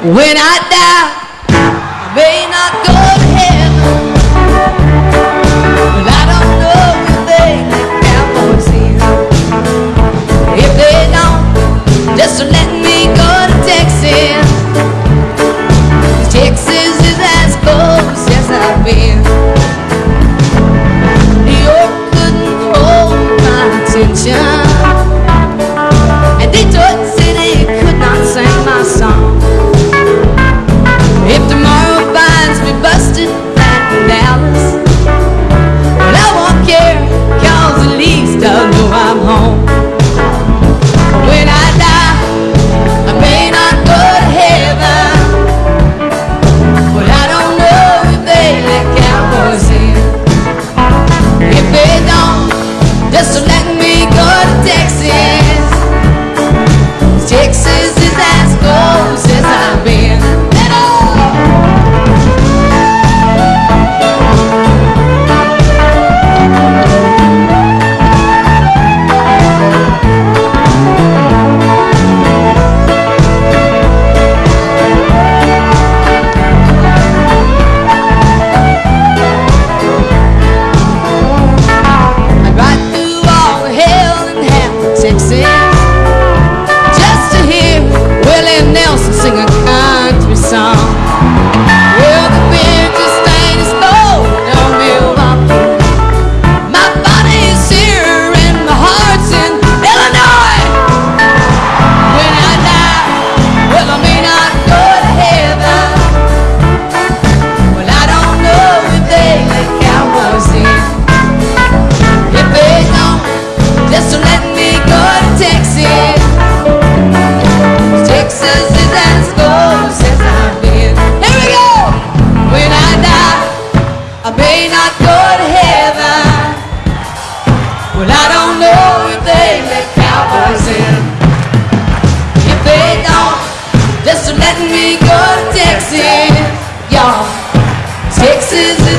When I die, I may not go to heaven, but I don't know if they think Cowboys here. If they don't, just let me go to Texas. Texas is as close as I've been. New York couldn't hold my attention. say don't know if they let cowboys in. If they don't, just me go to Texas, y'all. Texas.